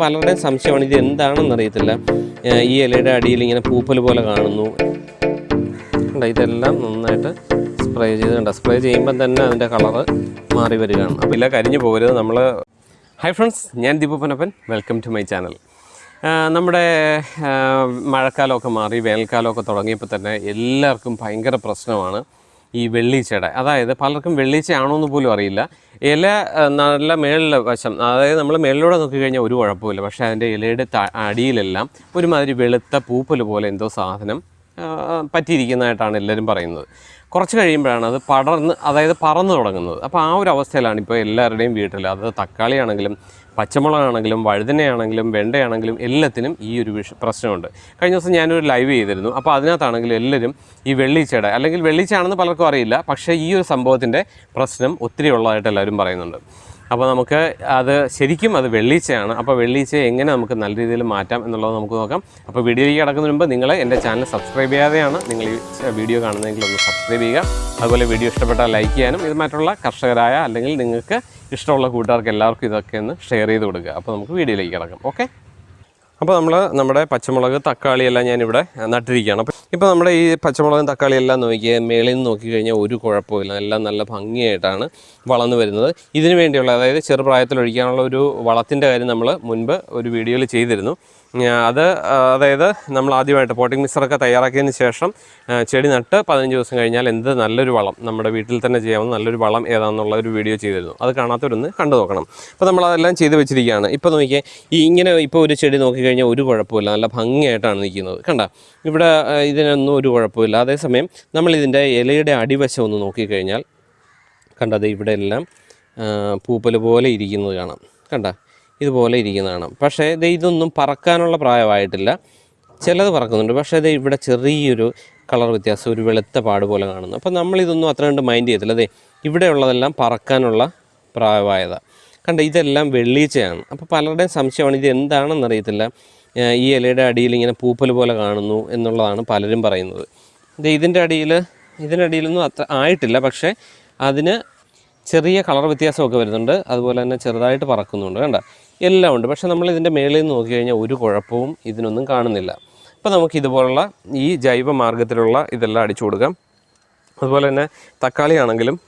പലരുടെയും സംശയമാണ് ഇത് എന്താണെന്ന് അറിയത്തില്ല. ഈ ഇലയുടെ അടിയിൽ ഇങ്ങനെ പൂപ്പൽ പോലെ കാണുന്നു. ഇതെല്ലാം നന്നായിട്ട് സ്പ്രേ ചെയ്തിട്ടുണ്ട് സ്പ്രേ ചെയ്യുമ്പം തന്നെ അതിന്റെ കളറ് മാറി വരികയാണ്. അപ്പോൾ ഇല്ല കരിഞ്ഞു പോകരുത് നമ്മൾ ഹായ് ഫ്രണ്ട്സ് ഞാൻ ദീപപ്പനപ്പൻ. വെൽക്കം ടു മൈ ചാനൽ നമ്മുടെ മഴക്കാലമൊക്കെ മാറി വേനൽക്കാലമൊക്കെ തുടങ്ങിയപ്പോൾ തന്നെ എല്ലാവർക്കും ഭയങ്കര പ്രശ്നമാണ്. ഈ വെള്ളീച്ചയുടെ. അതായത് പലർക്കും വെള്ളീച്ചയാണോ എന്ന് പോലും അറിയില്ല. ഇല നല്ല മേളിലെ വശം അതായത് നമ്മൾ മേളിലൂടെ നോക്കിക്കഴിഞ്ഞാൽ ഒരു കുഴപ്പമില്ല പക്ഷേ അതിന്റെ ഇലയുടെ അടിയിലെല്ലാം ഒരുമാതിരി വെളുത്ത പൂപ്പൽ പോലെ എന്തോ സാധനം പറ്റിയിരിക്കുന്നതായിട്ടാണ് എല്ലാവരും പറയുന്നത്. കുറച്ച് കഴിയുമ്പോഴാണ് അത് പടർന്ന് അതായത് പറന്ന് തുടങ്ങുന്നത്. അപ്പോൾ ആ ഒരു അവസ്ഥയിലാണ് ഇപ്പോൾ എല്ലാവരുടെയും വീട്ടിൽ അത് തക്കാളിയാണെങ്കിലും പച്ചമുളകാണെങ്കിലും വഴുതനയാണെങ്കിലും വെണ്ടയാണെങ്കിലും എല്ലാത്തിനും ഈ ഒരു വിഷ പ്രശ്നമുണ്ട്. കഴിഞ്ഞ ദിവസം ഞാനൊരു ലൈവ് ചെയ്തിരുന്നു. അപ്പോൾ അതിനകത്താണെങ്കിലും എല്ലാവരും ഈ വെള്ളീച്ചയുടെ അല്ലെങ്കിൽ വെള്ളീച്ചയാണെന്ന് പലർക്കും അറിയില്ല പക്ഷേ ഈ ഒരു സംഭവത്തിന്റെ പ്രശ്നം ഒത്തിരി ഉള്ളതായിട്ട് എല്ലാവരും പറയുന്നുണ്ട്. അപ്പോൾ നമുക്ക് അത് ശരിക്കും അത് വെള്ളീച്ചയാണ്. അപ്പോൾ വെള്ളീച്ചയെ എങ്ങനെ നമുക്ക് നല്ല രീതിയിൽ മാറ്റാം എന്നുള്ളത് നമുക്ക് നോക്കാം. അപ്പോൾ വീഡിയോയിലേക്ക് കിടക്കുന്നതിന് മുമ്പ് നിങ്ങൾ എന്റെ ചാനൽ സബ്സ്ക്രൈബ് ചെയ്യാതെയാണ് നിങ്ങൾ ഈ വീഡിയോ കാണുന്നതെങ്കിൽ ഒന്ന് സബ്സ്ക്രൈബ് ചെയ്യുക. അതുപോലെ വീഡിയോ ഇഷ്ടപ്പെട്ടാൽ ലൈക്ക് ചെയ്യാനും ഇത് മറ്റുള്ള കർഷകരായ അല്ലെങ്കിൽ നിങ്ങൾക്ക് ഇഷ്ടമുള്ള കൂട്ടുകാർക്ക് എല്ലാവർക്കും ഇതൊക്കെ ഒന്ന് ഷെയർ ചെയ്ത് കൊടുക്കുക. അപ്പോൾ നമുക്ക് വീഡിയോയിലേക്ക് കിടക്കാം. ഓക്കെ? അപ്പോൾ നമ്മൾ നമ്മുടെ പച്ചമുളക് തക്കാളി എല്ലാം ഞാനിവിടെ നട്ടിരിക്കുകയാണ്. അപ്പോൾ ഇപ്പോൾ നമ്മുടെ ഈ പച്ചമുളകും തക്കാളി എല്ലാം നോക്കിയാൽ മേളിൽ നിന്ന് നോക്കിക്കഴിഞ്ഞാൽ ഒരു കുഴപ്പമില്ല എല്ലാം നല്ല ഭംഗിയായിട്ടാണ് വളർന്നു വരുന്നത്. ഇതിനു വേണ്ടിയുള്ള അതായത് ചെറുപ്രായത്തിൽ ഒഴിക്കാനുള്ള ഒരു വളത്തിന്റെ കാര്യം നമ്മൾ മുൻപ് ഒരു വീഡിയോയിൽ ചെയ്തിരുന്നു. അത് അതായത് നമ്മൾ ആദ്യമായിട്ട് പോട്ടിംഗ് മിക്സറൊക്കെ തയ്യാറാക്കിയതിന് ശേഷം ചെടി നട്ട് പതിനഞ്ച് ദിവസം കഴിഞ്ഞാൽ എന്ത് നല്ലൊരു വളം നമ്മുടെ വീട്ടിൽ തന്നെ ചെയ്യാവുന്ന നല്ലൊരു വളം ഏതാണെന്നുള്ള ഒരു വീഡിയോ ചെയ്തിരുന്നു. അത് കാണാത്തവരൊന്ന് കണ്ടു നോക്കണം. അപ്പോൾ നമ്മൾ അതെല്ലാം ചെയ്ത് വെച്ചിരിക്കുകയാണ്. ഇപ്പോൾ നോക്കിയാൽ ഈ ഇങ്ങനെ ഇപ്പോൾ ഒരു ചെടി നോക്കിക്കഴിഞ്ഞാൽ ഒരു കുഴപ്പമില്ല. നല്ല ഭംഗിയായിട്ടാണ് നിൽക്കുന്നത്. കണ്ട ഇവിടെ ഇതിനൊന്നും ഒരു കുഴപ്പമില്ല. അതേസമയം നമ്മൾ ഇതിന്റെ ഇലയുടെ അടിവശം ഒന്ന് നോക്കിക്കഴിഞ്ഞാൽ കണ്ടത് ഇവിടെ എല്ലാം പൂപ്പൽ പോലെ ഇരിക്കുന്നത് കാണാം. കണ്ട ഇതുപോലെ ഇരിക്കുന്നതാണ്. പക്ഷേ ഇത് ഇതൊന്നും പറക്കാനുള്ള പ്രായമായിട്ടില്ല. ചിലത് പറക്കുന്നുണ്ട്. പക്ഷേ ഇത് ഇവിടെ ചെറിയൊരു കളർ വ്യത്യാസം ഒരു വെളുത്ത പാട് പോലെ കാണുന്നു. അപ്പോൾ നമ്മളിതൊന്നും അത്ര കണ്ട് മൈൻഡ് ചെയ്യത്തില്ല. അതെ ഇവിടെയുള്ളതെല്ലാം പറക്കാനുള്ള പ്രായമായതാണ് കണ്ട ഇതെല്ലാം വെള്ളീച്ചയാണ്. അപ്പോൾ പലരുടെയും സംശയമാണ് ഇത് എന്താണെന്ന് അറിയത്തില്ല. ഈ ഇലയുടെ അടിയിൽ ഇങ്ങനെ പൂപ്പൽ പോലെ കാണുന്നു എന്നുള്ളതാണ് പലരും പറയുന്നത്. ഇത് ഇതിന്റെ അടിയിൽ ഇതിന്റെ അടിയിലൊന്നും അത്ര ആയിട്ടില്ല. പക്ഷേ അതിന് ചെറിയ കളർ വ്യത്യാസമൊക്കെ വരുന്നുണ്ട്. അതുപോലെ തന്നെ ചെറുതായിട്ട് പറക്കുന്നുണ്ട്. കണ്ട? എല്ലാം ഉണ്ട്. പക്ഷേ നമ്മൾ ഇതിന്റെ മേളിൽ നിന്ന് നോക്കിക്കഴിഞ്ഞാൽ ഒരു കുഴപ്പവും ഇതിനൊന്നും കാണുന്നില്ല. അപ്പോൾ നമുക്ക് ഇതുപോലുള്ള ഈ ജൈവ മാർഗത്തിലുള്ള ഇതെല്ലാം അടിച്ചു കൊടുക്കാം. അതുപോലെ തന്നെ തക്കാളി ആണെങ്കിലും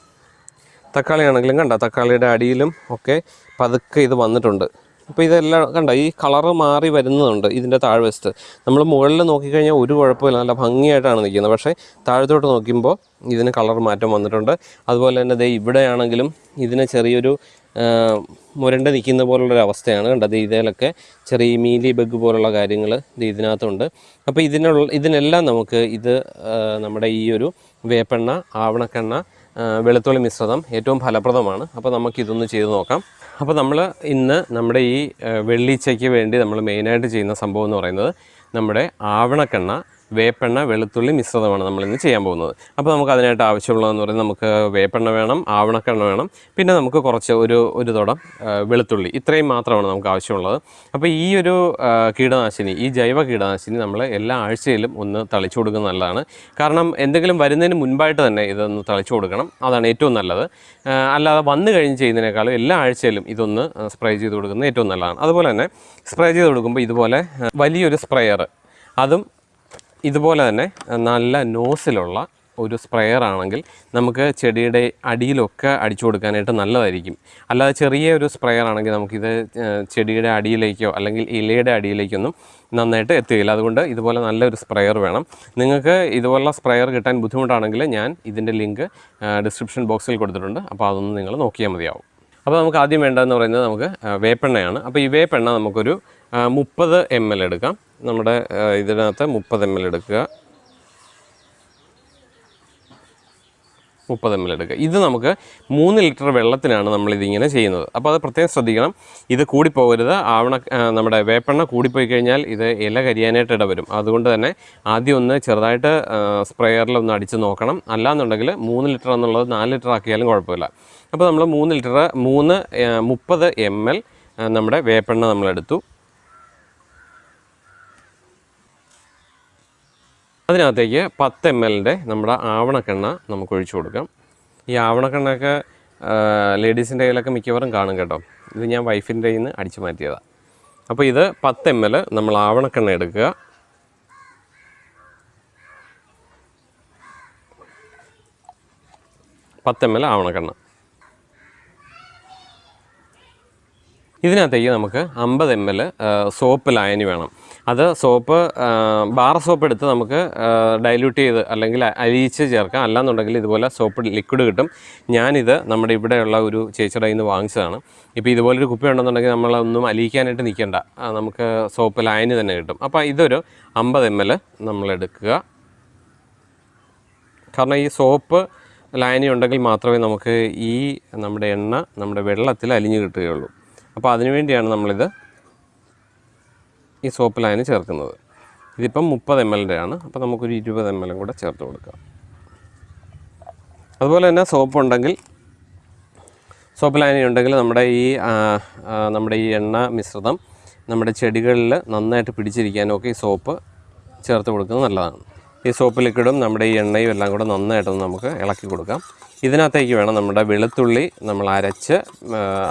തക്കാളി ആണെങ്കിലും കണ്ട? തക്കാളിയുടെ അടിയിലും ഒക്കെ പതുക്കെ ഇത് വന്നിട്ടുണ്ട്. അപ്പോൾ ഇതെല്ലാം കണ്ട? ഈ കളറ് മാറി വരുന്നതുണ്ട് ഇതിന്റെ താഴ്വശത്ത്. നമ്മൾ മുകളിൽ നോക്കിക്കഴിഞ്ഞാൽ ഒരു കുഴപ്പമില്ല. നല്ല ഭംഗിയായിട്ടാണ് നിൽക്കുന്നത്. പക്ഷേ താഴത്തോട്ട് നോക്കുമ്പോൾ ഇതിന് കളർ മാറ്റം വന്നിട്ടുണ്ട്. അതുപോലെ തന്നെ ദേ ഇവിടെയാണെങ്കിലും ഇതിന് ചെറിയൊരു മുരണ്ട് നിൽക്കുന്ന പോലുള്ളൊരു അവസ്ഥയാണ് കണ്ടത്. ഇതിലൊക്കെ ചെറിയ മീലി ബഗ് പോലുള്ള കാര്യങ്ങൾ ഇതിനകത്തുണ്ട്. അപ്പോൾ ഇതിനുള്ള ഇതിനെല്ലാം നമുക്ക് ഇത് നമ്മുടെ ഈ ഒരു വേപ്പെണ്ണ ആവണക്കെണ്ണ വെളുത്തുള്ളി മിശ്രിതം ഏറ്റവും ഫലപ്രദമാണ്. അപ്പോൾ നമുക്കിതൊന്ന് ചെയ്ത് നോക്കാം. അപ്പോൾ നമ്മൾ ഇന്ന് നമ്മുടെ ഈ വെള്ളീച്ചയ്ക്ക് വേണ്ടി നമ്മൾ മെയിനായിട്ട് ചെയ്യുന്ന സംഭവം എന്ന് പറയുന്നത് നമ്മുടെ ആവണക്കെണ്ണ വേപ്പെണ്ണ വെളുത്തുള്ളി മിശ്രിതമാണ് നമ്മളിന്ന് ചെയ്യാൻ പോകുന്നത്. അപ്പോൾ നമുക്ക് അതിനായിട്ട് ആവശ്യമുള്ളതെന്ന് പറയുന്നത് നമുക്ക് വേപ്പെണ്ണ വേണം ആവണക്കെണ്ണ വേണം പിന്നെ നമുക്ക് കുറച്ച് ഒരു ഒരു തുടം വെളുത്തുള്ളി. ഇത്രയും മാത്രമാണ് നമുക്ക് ആവശ്യമുള്ളത്. അപ്പോൾ ഈ ഒരു കീടനാശിനി ഈ ജൈവ കീടനാശിനി നമ്മൾ എല്ലാ ആഴ്ചയിലും ഒന്ന് തളിച്ചു കൊടുക്കുന്നത് നല്ലതാണ്. കാരണം എന്തെങ്കിലും വരുന്നതിന് മുൻപായിട്ട് തന്നെ ഇതൊന്ന് തളിച്ചു കൊടുക്കണം. അതാണ് ഏറ്റവും നല്ലത്. അല്ലാതെ വന്നു കഴിഞ്ഞ് ചെയ്യുന്നതിനേക്കാളും എല്ലാ ആഴ്ചയിലും ഇതൊന്ന് സ്പ്രേ ചെയ്ത് കൊടുക്കുന്നത് ഏറ്റവും നല്ലതാണ്. അതുപോലെ തന്നെ സ്പ്രേ ചെയ്ത് കൊടുക്കുമ്പോൾ ഇതുപോലെ വലിയൊരു സ്പ്രെയർ അതും ഇതുപോലെ തന്നെ നല്ല നോസിലുള്ള ഒരു സ്പ്രെയർ ആണെങ്കിൽ നമുക്ക് ചെടിയുടെ അടിയിലൊക്കെ അടിച്ചു കൊടുക്കാനായിട്ട് നല്ലതായിരിക്കും. അല്ലാതെ ചെറിയ ഒരു സ്പ്രെയർ ആണെങ്കിൽ നമുക്കിത് ചെടിയുടെ അടിയിലേക്കോ അല്ലെങ്കിൽ ഇലയുടെ അടിയിലേക്കൊന്നും നന്നായിട്ട് എത്തുകയില്ല അതുകൊണ്ട് ഇതുപോലെ നല്ലൊരു സ്പ്രെയർ വേണം. നിങ്ങൾക്ക് ഇതുപോലുള്ള സ്പ്രെയർ കിട്ടാൻ ബുദ്ധിമുട്ടാണെങ്കിൽ ഞാൻ ഇതിന്റെ ലിങ്ക് ഡിസ്ക്രിപ്ഷൻ ബോക്സിൽ കൊടുത്തിട്ടുണ്ട്. അപ്പോൾ അതൊന്ന് നിങ്ങൾ നോക്കിയാൽ മതിയാവും. അപ്പോൾ നമുക്ക് ആദ്യം വേണ്ടതെന്ന് പറയുന്നത് നമുക്ക് വേപ്പെണ്ണയാണ്. അപ്പോൾ ഈ വേപ്പെണ്ണ നമുക്കൊരു മുപ്പത് എം എൽ എടുക്കാം. നമ്മുടെ ഇതിനകത്ത് മുപ്പത് എം എൽ എടുക്കുക. മുപ്പത് എം എൽ എടുക്കുക. ഇത് നമുക്ക് മൂന്ന് ലിറ്റർ വെള്ളത്തിനാണ് നമ്മൾ ഇതിങ്ങനെ ചെയ്യുന്നത്. അപ്പോൾ അത് പ്രത്യേകം ശ്രദ്ധിക്കണം. ഇത് കൂടിപ്പോകരുത്. ആവണ നമ്മുടെ വേപ്പെണ്ണ കൂടിപ്പോയി കഴിഞ്ഞാൽ ഇത് ഇല കരിയാനായിട്ട് ഇടവരും. അതുകൊണ്ട് തന്നെ ആദ്യം ഒന്ന് ചെറുതായിട്ട് സ്പ്രെയറിൽ ഒന്ന് അടിച്ച് നോക്കണം. അല്ലാന്നുണ്ടെങ്കിൽ മൂന്ന് ലിറ്റർ എന്നുള്ളത് നാല് ലിറ്റർ ആക്കിയാലും കുഴപ്പമില്ല. അപ്പോൾ നമ്മൾ മൂന്ന് ലിറ്റർ മൂന്ന് മുപ്പത് എം എൽ നമ്മുടെ വേപ്പെണ്ണ നമ്മളെടുത്തു അതിനകത്തേക്ക് പത്ത് എം എല്ലിന്റെ നമ്മുടെ ആവണക്കെണ്ണ നമുക്ക് ഒഴിച്ചു കൊടുക്കാം. ഈ ആവണക്കെണ്ണയൊക്കെ ലേഡീസിന്റെ കയ്യിലൊക്കെ മിക്കവാറും കാണും കേട്ടോ. ഇത് ഞാൻ വൈഫിന്റെ കയ്യിൽ നിന്ന് അടിച്ചു മാറ്റിയതാണ് അപ്പോൾ ഇത് പത്ത് എം എൽ നമ്മൾ ആവണക്കെണ്ണ എടുക്കുക. പത്ത് എം എൽ ആവണക്കെണ്ണ. ഇതിനകത്തേക്ക് നമുക്ക് അമ്പത് എം എൽ സോപ്പ് ലായനി വേണം. അത് സോപ്പ് ബാർ സോപ്പ് എടുത്ത് നമുക്ക് ഡൈല്യൂട്ട് ചെയ്ത് അല്ലെങ്കിൽ അലിയിച്ച് ചേർക്കാം. അല്ലാന്നുണ്ടെങ്കിൽ ഇതുപോലെ സോപ്പ് ലിക്വിഡ് കിട്ടും. ഞാനിത് നമ്മുടെ ഇവിടെയുള്ള ഒരു ചേച്ചിയുടെ നിന്ന് വാങ്ങിച്ചതാണ്. ഇപ്പോൾ ഇതുപോലൊരു കുപ്പി ഉണ്ടെന്നുണ്ടെങ്കിൽ നമ്മളൊന്നും അലിയിക്കാനായിട്ട് നിൽക്കേണ്ട. നമുക്ക് സോപ്പ് ലായനി തന്നെ കിട്ടും. അപ്പോൾ ഇതൊരു അമ്പത് എം എൽ നമ്മളെടുക്കുക. കാരണം ഈ സോപ്പ് ലായനി ഉണ്ടെങ്കിൽ മാത്രമേ നമുക്ക് ഈ നമ്മുടെ എണ്ണ നമ്മുടെ വെള്ളത്തിൽ അലിഞ്ഞു കിട്ടുകയുള്ളൂ. അപ്പോൾ അതിനുവേണ്ടിയാണ് നമ്മളിത് ഈ സോപ്പ് ലൈന് ചേർക്കുന്നത്. ഇതിപ്പം മുപ്പത് എം എല്ലിന്റെ ആണ്. അപ്പോൾ നമുക്കൊരു ഇരുപത് എം എല്ലും കൂടെ ചേർത്ത് കൊടുക്കാം. അതുപോലെ തന്നെ സോപ്പ് ഉണ്ടെങ്കിൽ സോപ്പ് ലൈനി ഉണ്ടെങ്കിൽ നമ്മുടെ ഈ നമ്മുടെ ഈ എണ്ണ മിശ്രിതം നമ്മുടെ ചെടികളിൽ നന്നായിട്ട് പിടിച്ചിരിക്കാനൊക്കെ ഈ സോപ്പ് ചേർത്ത് കൊടുക്കുന്നത് നല്ലതാണ്. ഈ സോപ്പ് ലിക്വിഡും നമ്മുടെ ഈ എണ്ണയും എല്ലാം കൂടെ നന്നായിട്ടൊന്ന് നമുക്ക് ഇളക്കി കൊടുക്കാം. ഇതിനകത്തേക്ക് വേണം നമ്മുടെ വെളുത്തുള്ളി നമ്മൾ അരച്ച്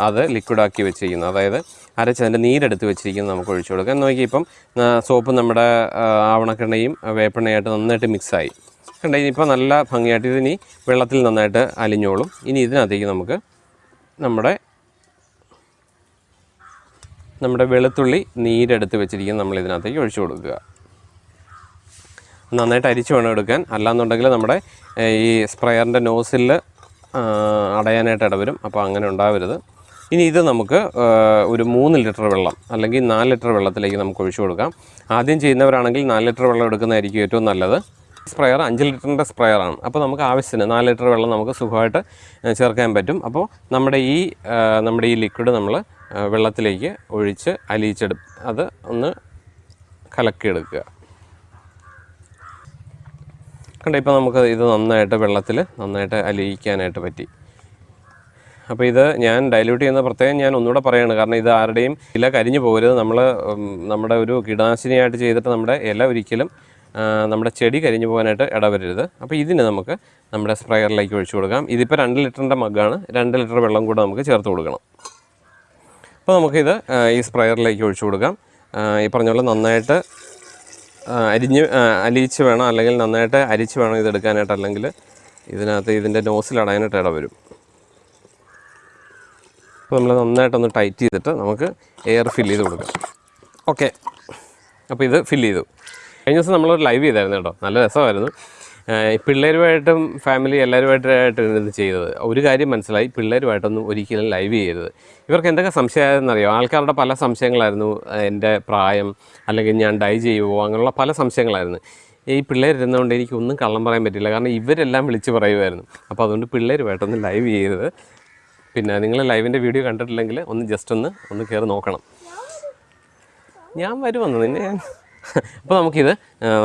അത് ലിക്വിഡാക്കി വെച്ചിരിക്കുന്നത്. അതായത് അരച്ച് അതിന്റെ നീരെടുത്ത് വെച്ചിരിക്കുന്നത് നമുക്ക് ഒഴിച്ചു കൊടുക്കാം. നോക്കി ഇപ്പം സോപ്പ് നമ്മുടെ ആവണക്കെണ്ണയും വേപ്പെണ്ണയായിട്ട് നന്നായിട്ട് മിക്സായി കണ്ട ഇനിയിപ്പോൾ നല്ല ഭംഗിയായിട്ട് ഇതിനി വെള്ളത്തിൽ നന്നായിട്ട് അലിഞ്ഞോളും. ഇനി ഇതിനകത്തേക്ക് നമുക്ക് നമ്മുടെ നമ്മുടെ വെളുത്തുള്ളി നീരെടുത്ത് വെച്ചിരിക്കുന്ന നമ്മൾ ഇതിനകത്തേക്ക് ഒഴിച്ചു കൊടുക്കുക. നന്നായിട്ട് അരിച്ച് വേണം എടുക്കാൻ. അല്ലാന്നുണ്ടെങ്കിൽ നമ്മുടെ ഈ സ്പ്രെയറിന്റെ നോസിൽ അടയാനായിട്ട് ഇടവരും. അപ്പോൾ അങ്ങനെ ഉണ്ടാവരുത്. ഇനി ഇത് നമുക്ക് ഒരു മൂന്ന് ലിറ്റർ വെള്ളം അല്ലെങ്കിൽ നാല് ലിറ്റർ വെള്ളത്തിലേക്ക് നമുക്ക് ഒഴിച്ചു കൊടുക്കാം. ആദ്യം ചെയ്യുന്നവരാണെങ്കിൽ നാല് ലിറ്റർ വെള്ളം എടുക്കുന്നതായിരിക്കും ഏറ്റവും നല്ലത്. സ്പ്രെയർ അഞ്ച് ലിറ്ററിന്റെ സ്പ്രെയറാണ് അപ്പോൾ നമുക്ക് ആവശ്യത്തിന് നാല് ലിറ്റർ വെള്ളം നമുക്ക് സുഖമായിട്ട് ചേർക്കാൻ പറ്റും. അപ്പോൾ നമ്മുടെ ഈ നമ്മുടെ ഈ ലിക്വിഡ് നമ്മൾ വെള്ളത്തിലേക്ക് ഒഴിച്ച് അലിയിച്ചെടു അത് ഒന്ന് കലക്കിയെടുക്കുക. കണ്ട ഇപ്പോൾ നമുക്ക് ഇത് നന്നായിട്ട് വെള്ളത്തിൽ നന്നായിട്ട് അലിയിക്കാനായിട്ട് പറ്റി. അപ്പോൾ ഇത് ഞാൻ ഡൈല്യൂട്ട് ചെയ്യുന്ന പ്രത്യേകം ഞാൻ ഒന്നുകൂടെ പറയാണ്. കാരണം ഇത് ആരുടെയും ഇല കരിഞ്ഞു പോകരുത്. നമ്മൾ നമ്മുടെ ഒരു കീടനാശിനിയായിട്ട് ചെയ്തിട്ട് നമ്മുടെ ഇല ഒരിക്കലും നമ്മുടെ ചെടി കരിഞ്ഞു പോകാനായിട്ട് ഇടവരരുത്. അപ്പോൾ ഇതിന് നമുക്ക് നമ്മുടെ സ്പ്രെയറിലേക്ക് ഒഴിച്ചു കൊടുക്കാം. ഇതിപ്പോൾ രണ്ട് ലിറ്ററിന്റെ മഗ്ഗാണ്. രണ്ട് ലിറ്റർ വെള്ളം കൂടെ നമുക്ക് ചേർത്ത് കൊടുക്കണം. അപ്പോൾ നമുക്കിത് ഈ സ്പ്രെയറിലേക്ക് ഒഴിച്ചു കൊടുക്കാം. ഈ പറഞ്ഞ പോലെ നന്നായിട്ട് അരിഞ്ഞ് അലിയിച്ച് വേണം അല്ലെങ്കിൽ നന്നായിട്ട് അരിച്ച് വേണം ഇത് എടുക്കാനായിട്ട്. അല്ലെങ്കിൽ ഇതിനകത്ത് ഇതിന്റെ നോസിലടയാനായിട്ട് ഇട വരും. അപ്പോൾ നമ്മൾ നന്നായിട്ടൊന്ന് ടൈറ്റ് ചെയ്തിട്ട് നമുക്ക് എയർ ഫില്ല് ചെയ്ത് കൊടുക്കാം. ഓക്കെ. അപ്പോൾ ഇത് ഫില്ല് ചെയ്തു. കഴിഞ്ഞ ദിവസം നമ്മളൊരു ലൈവ് ചെയ്തായിരുന്നു കേട്ടോ. നല്ല രസമായിരുന്നു. പിള്ളേരുമായിട്ടും ഫാമിലി എല്ലാവരുമായിട്ടായിട്ടാണ് ഇത് ചെയ്തത്. ഒരു കാര്യം മനസ്സിലായി പിള്ളേരുമായിട്ടൊന്നും ഒരിക്കലും ലൈവ് ചെയ്യരുത്. ഇവർക്ക് എന്തൊക്കെ സംശയമായിരുന്നറിയോ ആൾക്കാരുടെ പല സംശയങ്ങളായിരുന്നു. എന്റെ പ്രായം അല്ലെങ്കിൽ ഞാൻ ഡൈ ചെയ്യുമോ അങ്ങനെയുള്ള പല സംശയങ്ങളായിരുന്നു. ഈ പിള്ളേരിരുന്നതുകൊണ്ട് എനിക്ക് ഒന്നും കള്ളം പറയാൻ പറ്റില്ല കാരണം ഇവരെല്ലാം വിളിച്ച് പറയുമായിരുന്നു. അപ്പോൾ അതുകൊണ്ട് പിള്ളേരുമായിട്ടൊന്നും ലൈവ് ചെയ്യരുത്. പിന്നെ നിങ്ങൾ ലൈവിന്റെ വീഡിയോ കണ്ടിട്ടില്ലെങ്കിൽ ഒന്ന് ജസ്റ്റ് ഒന്ന് ഒന്ന് കയറി നോക്കണം. ഞാൻ വരുമെന്ന് നിന്നെ അപ്പോൾ നമുക്കിത്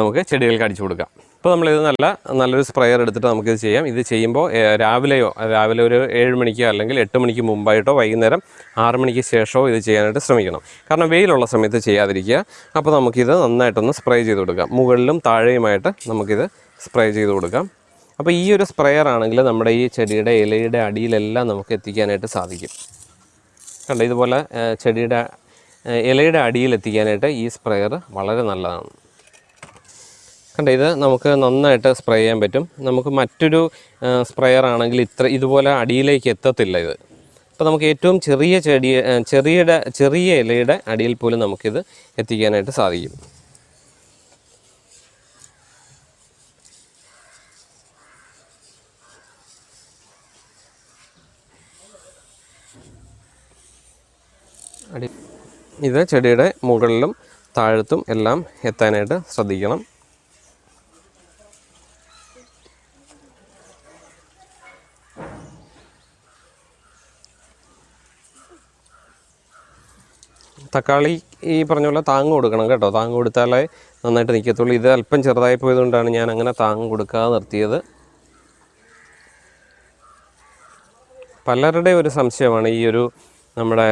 നമുക്ക് ചെടികൾക്ക് അടിച്ചു കൊടുക്കാം. ഇപ്പോൾ നമ്മളിത് നല്ല നല്ലൊരു സ്പ്രെയർ എടുത്തിട്ട് നമുക്കിത് ചെയ്യാം. ഇത് ചെയ്യുമ്പോൾ രാവിലെയോ രാവിലെ ഒരു ഏഴ് മണിക്കോ അല്ലെങ്കിൽ എട്ട് മണിക്ക് മുമ്പായിട്ടോ വൈകുന്നേരം ആറ് മണിക്ക് ശേഷമോ ഇത് ചെയ്യാനായിട്ട് ശ്രമിക്കണം. കാരണം വെയിലുള്ള സമയത്ത് ചെയ്യാതിരിക്കുക. അപ്പോൾ നമുക്കിത് നന്നായിട്ടൊന്ന് സ്പ്രേ ചെയ്ത് കൊടുക്കാം. മുകളിലും താഴെയുമായിട്ട് നമുക്കിത് സ്പ്രേ ചെയ്ത് കൊടുക്കാം. അപ്പോൾ ഈ ഒരു സ്പ്രെയർ ആണെങ്കിൽ നമ്മുടെ ഈ ചെടിയുടെ ഇലയുടെ അടിയിലെല്ലാം നമുക്ക് എത്തിക്കാനായിട്ട് സാധിക്കും. കണ്ടോ? ഇതുപോലെ ചെടിയുടെ ഇലയുടെ അടിയിൽ എത്തിക്കാനായിട്ട് ഈ സ്പ്രെയർ വളരെ നല്ലതാണ്. കണ്ട ഇത് നമുക്ക് നന്നായിട്ട് സ്പ്രേ ചെയ്യാൻ പറ്റും. നമുക്ക് മറ്റൊരു സ്പ്രെയർ ആണെങ്കിൽ ഇത്ര ഇതുപോലെ അടിയിലേക്ക് എത്തത്തില്ല ഇത്. അപ്പോൾ നമുക്ക് ഏറ്റവും ചെറിയ ചെടി ചെറിയ ചെറിയ ഇലയുടെ അടിയിൽ പോലും നമുക്കിത് എത്തിക്കാനായിട്ട് സാധിക്കും. അടി ഇത് ചെടിയുടെ മുകളിലും താഴത്തും എല്ലാം എത്താനായിട്ട് ശ്രദ്ധിക്കണം. തക്കാളി ഈ പറഞ്ഞ പോലെ താങ്ങ് കൊടുക്കണം കേട്ടോ. താങ്ങ് കൊടുത്താലേ നന്നായിട്ട് നിൽക്കത്തുള്ളൂ ഇത് അല്പം ചെറുതായി പോയതുകൊണ്ടാണ് ഞാൻ അങ്ങനെ താങ്ങ് കൊടുക്കാതെ നിർത്തിയത്. പലരുടെ ഒരു സംശയമാണ് ഈ ഒരു നമ്മുടെ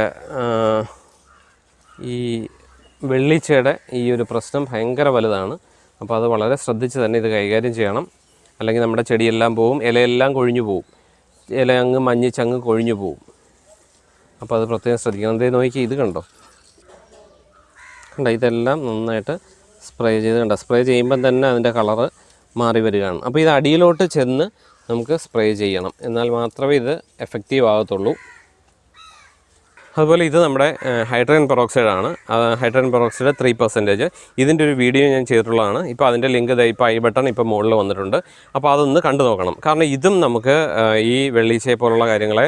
ഈ വെള്ളിച്ചയുടെ ഈ ഒരു പ്രശ്നം ഭയങ്കര വലുതാണ്. അപ്പോൾ അത് വളരെ ശ്രദ്ധിച്ച് തന്നെ ഇത് കൈകാര്യം ചെയ്യണം. അല്ലെങ്കിൽ നമ്മുടെ ചെടിയെല്ലാം പോവും ഇലയെല്ലാം കൊഴിഞ്ഞു പോവും. ഇല അങ്ങ് മഞ്ഞിച്ചങ്ങ് കൊഴിഞ്ഞു പോവും. അപ്പോൾ അത് പ്രത്യേകം ശ്രദ്ധിക്കണം. എന്തേ നോക്കി ഇത് കണ്ടോ? കണ്ടോ ഇതെല്ലാം നന്നായിട്ട് സ്പ്രേ ചെയ്ത് കണ്ട. സ്പ്രേ ചെയ്യുമ്പം തന്നെ അതിന്റെ കളറ് മാറി വരികയാണ്. അപ്പോൾ ഇത് അടിയിലോട്ട് ചെന്ന് നമുക്ക് സ്പ്രേ ചെയ്യണം. എന്നാൽ മാത്രമേ ഇത് എഫക്റ്റീവ് ആകത്തുള്ളൂ. അതുപോലെ ഇത് നമ്മുടെ ഹൈഡ്രജൻ പെറോക്സൈഡ് ആണ് ഹൈഡ്രജൻ പെറോക്സൈഡ് ത്രീ പെർസെന്റേജ് ഇതിന്റെ ഒരു വീഡിയോ ഞാൻ ചെയ്തിട്ടുള്ളതാണ്. ഇപ്പോൾ അതിന്റെ ലിങ്ക് ദ ഇപ്പോൾ ഐ ബട്ടൺ ഇപ്പോൾ മുകളിൽ വന്നിട്ടുണ്ട്. അപ്പോൾ അതൊന്ന് കണ്ടു നോക്കണം. കാരണം ഇതും നമുക്ക് ഈ വെള്ളീച്ചയെ പോലുള്ള കാര്യങ്ങളെ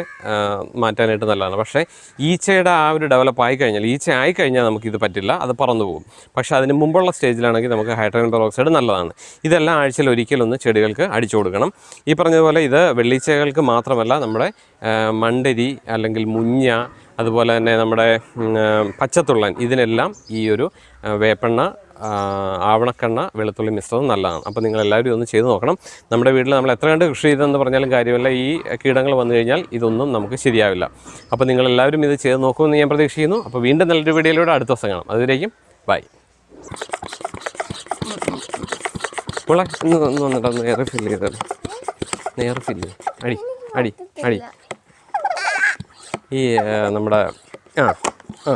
മാറ്റാനായിട്ട് നല്ലതാണ്. പക്ഷേ ഈച്ചയുടെ ആ ഒരു ഡെവലപ്പ് ആയി കഴിഞ്ഞാൽ ഈച്ച ആയി കഴിഞ്ഞാൽ നമുക്കിത് പറ്റില്ല. അത് പറന്നു പോകും. പക്ഷേ അതിന് മുമ്പുള്ള സ്റ്റേജിലാണെങ്കിൽ നമുക്ക് ഹൈഡ്രജൻ പെറോക്സൈഡ് നല്ലതാണ്. ഇതെല്ലാം ആഴ്ചയിൽ ഒരിക്കലൊന്ന് ചെടികൾക്ക് അടിച്ചു കൊടുക്കണം. ഈ പറഞ്ഞതുപോലെ ഇത് വെള്ളീച്ചകൾക്ക് മാത്രമല്ല നമ്മുടെ മണ്ടരി അല്ലെങ്കിൽ മുഞ്ഞ അതുപോലെ തന്നെ നമ്മുടെ പച്ചത്തുള്ളൻ. ഇതിനെല്ലാം ഈ ഒരു വേപ്പെണ്ണ ആവണക്കെണ്ണ വെളുത്തുള്ളി മിശ്രിതം നല്ലതാണ്. അപ്പോൾ നിങ്ങളെല്ലാവരും ഒന്ന് ചെയ്ത് നോക്കണം. നമ്മുടെ വീട്ടിൽ നമ്മൾ എത്ര കണ്ട് കൃഷി ചെയ്തെന്ന് പറഞ്ഞാലും കാര്യമല്ല. ഈ കീടങ്ങൾ വന്നു കഴിഞ്ഞാൽ ഇതൊന്നും നമുക്ക് ശരിയാവില്ല. അപ്പോൾ നിങ്ങളെല്ലാവരും ഇത് ചെയ്ത് നോക്കുമെന്ന് ഞാൻ പ്രതീക്ഷിക്കുന്നു. അപ്പോൾ വീണ്ടും നല്ലൊരു വീഡിയോയിലൂടെ അടുത്ത ദിവസം കാണാം. അതുവരേക്കും ബൈ. ഒന്ന് വന്നിട്ട് ഒന്ന് എയർ ഫില്ല് ചെയ്തത് എയർ ഫില്ല് അടി അടി അടി. ഈ നമ്മുടെ ആ ആ.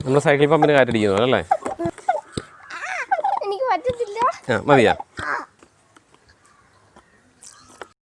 നമ്മുടെ സൈക്കിൾ പമ്പിന് കാറ്റടിക്കുന്നു അല്ലേ? ആ മതിയാ.